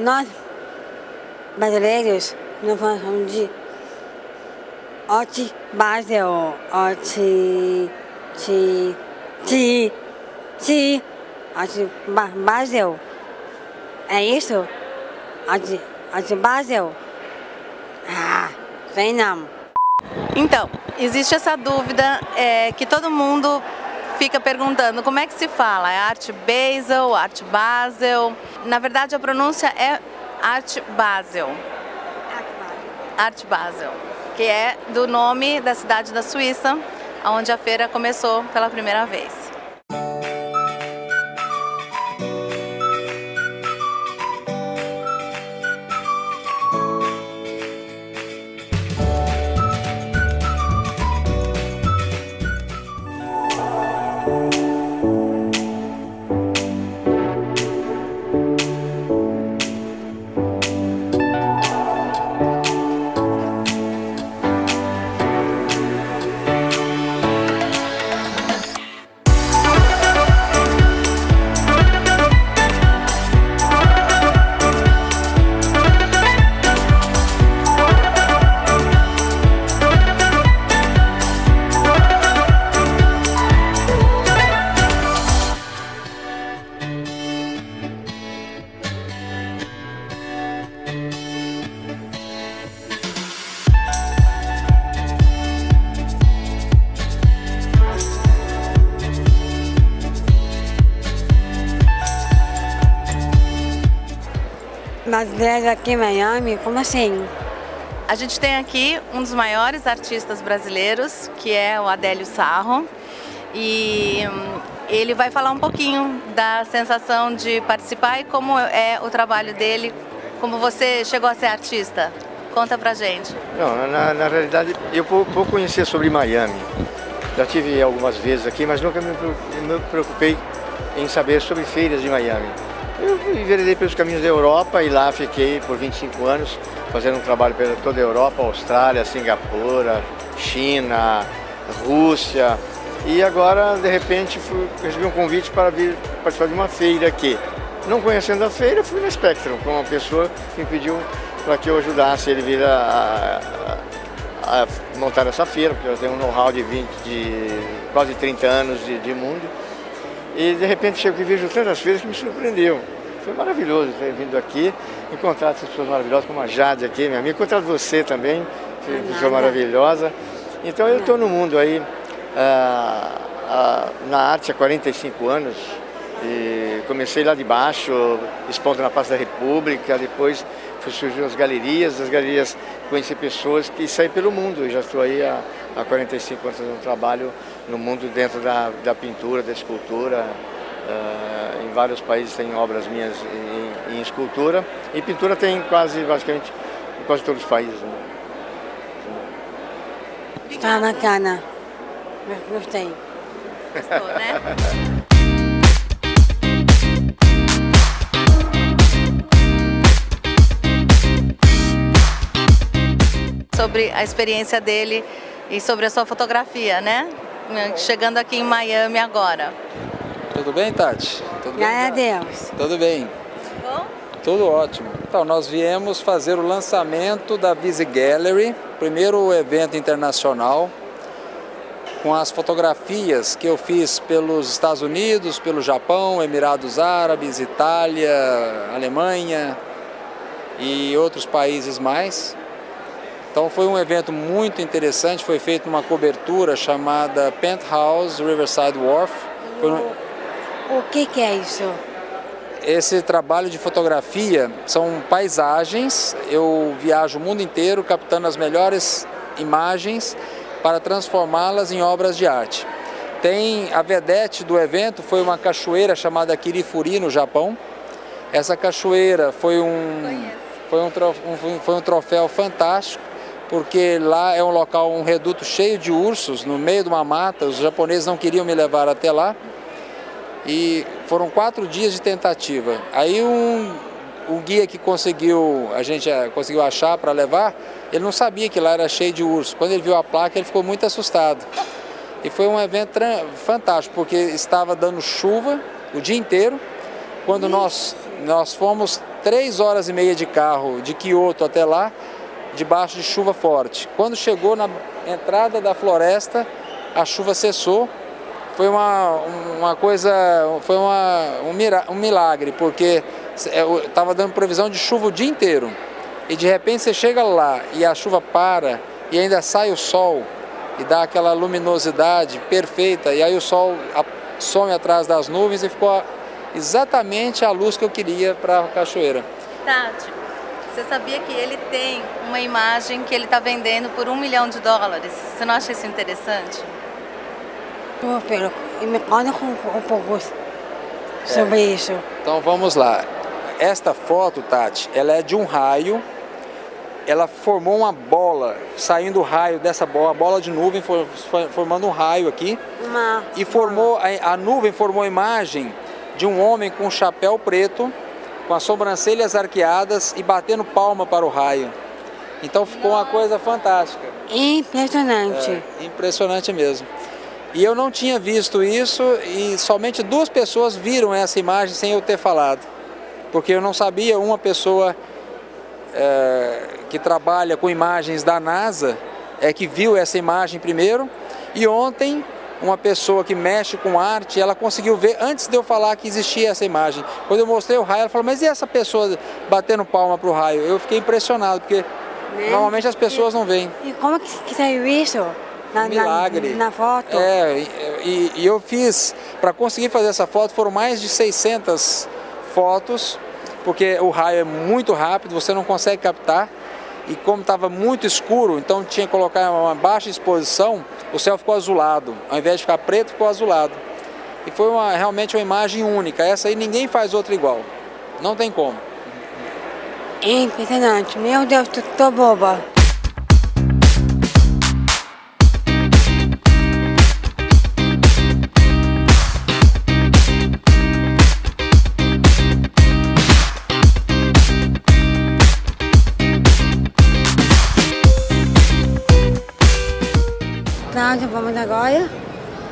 nós, brasileiros, não falamos de Arte Basel, Arte... Ti... Ti... Ti... Arte Basel. É isso? Arte, arte Basel? Ah, sei não. Então, existe essa dúvida é, que todo mundo fica perguntando como é que se fala, é arte Basel, arte Basel? Na verdade a pronúncia é arte Basel. Arte Basel, que é do nome da cidade da Suíça, onde a feira começou pela primeira vez. Brasileiros aqui em Miami, como assim? A gente tem aqui um dos maiores artistas brasileiros, que é o Adélio Sarro, e hum, ele vai falar um pouquinho da sensação de participar e como é o trabalho dele, como você chegou a ser artista. Conta pra gente. Não, na, na realidade, eu pouco, pouco conhecia sobre Miami. Já tive algumas vezes aqui, mas nunca me, me preocupei em saber sobre feiras de Miami. Eu enveredei pelos caminhos da Europa e lá fiquei por 25 anos fazendo um trabalho pela toda a Europa, Austrália, Singapura, China, Rússia. E agora, de repente, fui, recebi um convite para vir participar de uma feira aqui. Não conhecendo a feira, fui na Spectrum, com uma pessoa que me pediu para que eu ajudasse ele vir a, a, a montar essa feira, porque eu tenho um know-how de, 20, de quase 30 anos de, de mundo. E de repente chego e vejo tantas feiras que me surpreendeu. Foi maravilhoso ter vindo aqui, encontrar essas pessoas maravilhosas, como a Jade aqui, minha amiga, encontrar você também, pessoa maravilhosa. Então eu estou no mundo aí, ah, ah, na arte há 45 anos, e comecei lá de baixo, expondo na Praça da República, depois surgiu as galerias, as galerias conheci pessoas que saem pelo mundo. Eu já estou aí há, há 45 anos fazendo um trabalho no mundo dentro da, da pintura, da escultura. Uh, em vários países tem obras minhas em, em, escultura e pintura tem quase, basicamente, em quase todos os países. Né? Está bacana. Gostei. Gostou, né? sobre a experiência dele e sobre a sua fotografia, né? Chegando aqui em Miami agora. Tudo bem, Tati? Tudo bem? a Deus. Tudo bem. Bom? Tudo ótimo. Então, nós viemos fazer o lançamento da Visi Gallery, primeiro evento internacional, com as fotografias que eu fiz pelos Estados Unidos, pelo Japão, Emirados Árabes, Itália, Alemanha e outros países mais. Então foi um evento muito interessante, foi feita uma cobertura chamada Penthouse Riverside Wharf. Um... O que, que é isso? Esse trabalho de fotografia são paisagens, eu viajo o mundo inteiro captando as melhores imagens para transformá-las em obras de arte. Tem a vedete do evento foi uma cachoeira chamada Kirifuri no Japão. Essa cachoeira foi um, foi um, foi um troféu fantástico porque lá é um local, um reduto cheio de ursos, no meio de uma mata, os japoneses não queriam me levar até lá, e foram quatro dias de tentativa. Aí um, um guia que conseguiu, a gente eh, conseguiu achar para levar, ele não sabia que lá era cheio de ursos. Quando ele viu a placa, ele ficou muito assustado. E foi um evento fantástico, porque estava dando chuva o dia inteiro. Quando nós, nós fomos três horas e meia de carro de Kyoto até lá, debaixo de chuva forte. Quando chegou na entrada da floresta, a chuva cessou. Foi uma, uma coisa, foi uma, um milagre, porque estava dando previsão de chuva o dia inteiro. E de repente você chega lá e a chuva para e ainda sai o sol e dá aquela luminosidade perfeita. E aí o sol some atrás das nuvens e ficou exatamente a luz que eu queria para a cachoeira. Tati, você sabia que ele tem uma imagem que ele está vendendo por um milhão de dólares? Você não acha isso interessante? Pô, pero me conta um pouco sobre é. isso. Então vamos lá. Esta foto, Tati, ela é de um raio ela formou uma bola, saindo o raio dessa bola, a bola de nuvem, formando um raio aqui. Uma, e formou, a, a nuvem formou a imagem de um homem com um chapéu preto, com as sobrancelhas arqueadas e batendo palma para o raio. Então ficou uma coisa fantástica. Impressionante. É, impressionante mesmo. E eu não tinha visto isso e somente duas pessoas viram essa imagem sem eu ter falado. Porque eu não sabia, uma pessoa é, que trabalha com imagens da NASA é que viu essa imagem primeiro e ontem uma pessoa que mexe com arte, ela conseguiu ver antes de eu falar que existia essa imagem. Quando eu mostrei o raio, ela falou, mas e essa pessoa batendo palma para o raio? Eu fiquei impressionado, porque né? normalmente as pessoas e, não veem. E como que saiu isso? Na, Milagre. Na, na foto? É, e, e eu fiz, para conseguir fazer essa foto, foram mais de 600 fotos, porque o raio é muito rápido, você não consegue captar e como estava muito escuro, então tinha que colocar uma baixa exposição, o céu ficou azulado. Ao invés de ficar preto, ficou azulado. E foi uma, realmente uma imagem única. Essa aí ninguém faz outra igual. Não tem como. Impressionante. Meu Deus, tô, tô boba. Cláudia, vamos agora?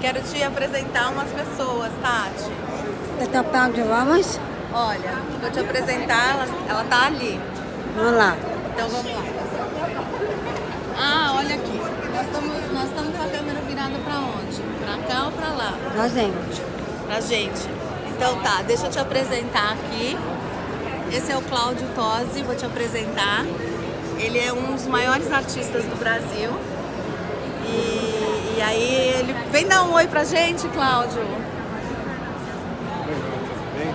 Quero te apresentar umas pessoas, Tati. Pra onde vamos? Olha, vou te apresentar, ela, ela tá ali. Vamos lá. Então vamos lá. Ah, olha aqui. Nós estamos nós estamos com a câmera virada pra onde? Pra cá ou pra lá? Pra gente. Pra gente. Então tá, deixa eu te apresentar aqui. Esse é o Cláudio Tosi, vou te apresentar. Ele é um dos maiores artistas do Brasil. E, e aí ele vem dar um oi pra gente, Cláudio.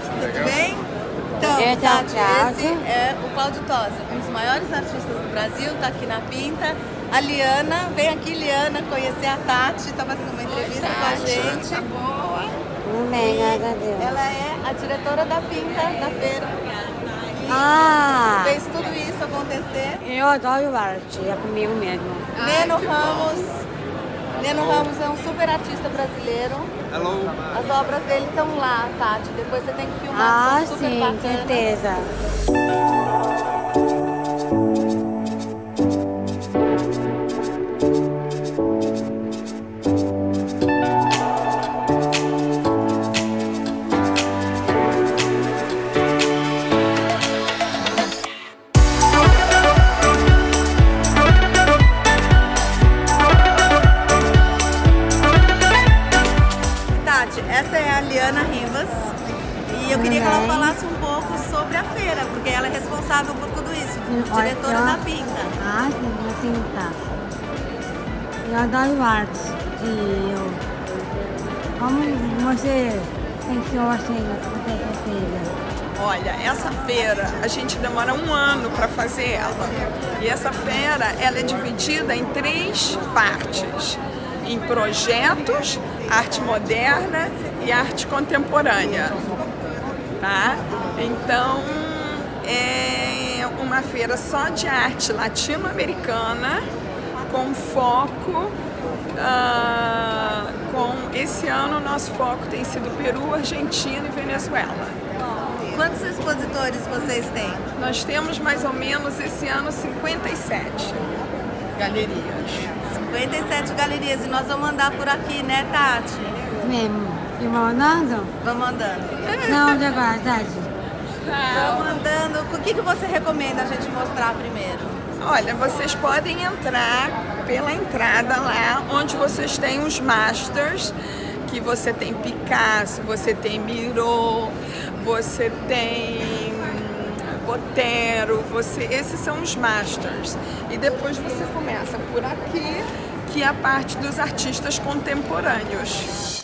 Tudo bem? Então, é, Tati, esse é o Cláudio Tosa, um dos maiores artistas do Brasil, tá aqui na Pinta. A Liana, vem aqui Liana conhecer a Tati, tá fazendo uma entrevista Oi, com a gente. Tá boa. Bem, Ela é a diretora da Pinta, da feira. E ah! Acontecer. Eu adoro arte, é comigo mesmo. Neno Ramos Neno Ramos é um super artista brasileiro. Hello. As obras dele estão lá, Tati. Depois você tem que filmar, ah, sim, certeza. Sim, da Pinta. Eu adoro arte. E eu... Como você pensou assim, essa feira? Olha, essa feira a gente demora um ano para fazer ela. E essa feira ela é dividida em três partes. Em projetos, arte moderna e arte contemporânea. Tá? Então, é uma feira só de arte latino-americana, com foco, uh, com esse ano nosso foco tem sido Peru, Argentina e Venezuela. Quantos expositores vocês têm? Nós temos mais ou menos esse ano 57 galerias. 57 galerias e nós vamos andar por aqui, né Tati? Mesmo. E vamos andando? Vamos andando. Não, onde agora, Tati? Vamos andando. O que, que você recomenda a gente mostrar primeiro? Olha, vocês podem entrar pela entrada lá, onde vocês têm os masters, que você tem Picasso, você tem Miró, você tem Botero, você, esses são os masters. E depois você começa por aqui, que é a parte dos artistas contemporâneos.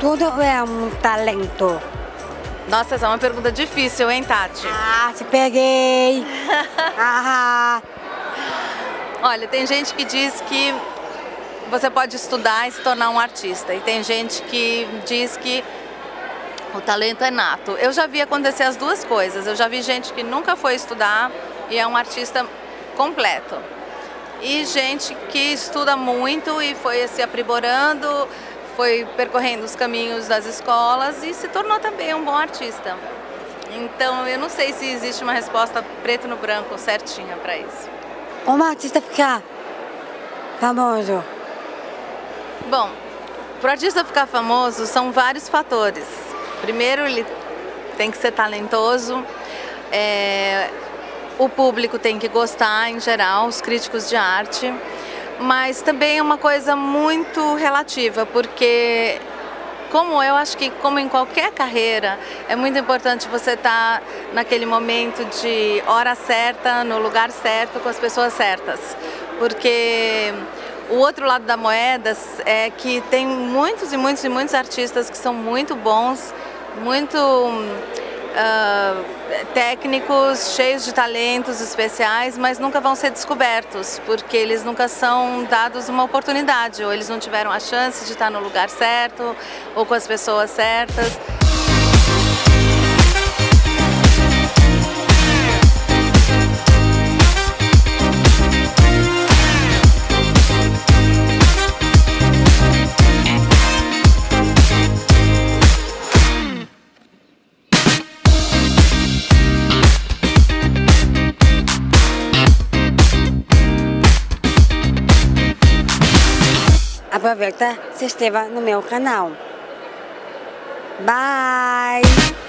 Tudo é um talento. Nossa, essa é uma pergunta difícil, hein, Tati? Ah, te peguei. ah. Olha, tem gente que diz que você pode estudar e se tornar um artista. E tem gente que diz que o talento é nato. Eu já vi acontecer as duas coisas. Eu já vi gente que nunca foi estudar e é um artista completo. E gente que estuda muito e foi se aprimorando, foi percorrendo os caminhos das escolas e se tornou também um bom artista. Então eu não sei se existe uma resposta preto no branco certinha para isso. Como artista ficar famoso? Bom, para o artista ficar famoso são vários fatores. Primeiro, ele tem que ser talentoso, é, o público tem que gostar em geral, os críticos de arte mas também é uma coisa muito relativa, porque como eu acho que como em qualquer carreira, é muito importante você estar tá naquele momento de hora certa, no lugar certo, com as pessoas certas. Porque o outro lado da moeda é que tem muitos e muitos e muitos artistas que são muito bons, muito uh, técnicos cheios de talentos especiais, mas nunca vão ser descobertos, porque eles nunca são dados uma oportunidade, ou eles não tiveram a chance de estar no lugar certo, ou com as pessoas certas. Aproveita, se inscreva no meu canal. Bye!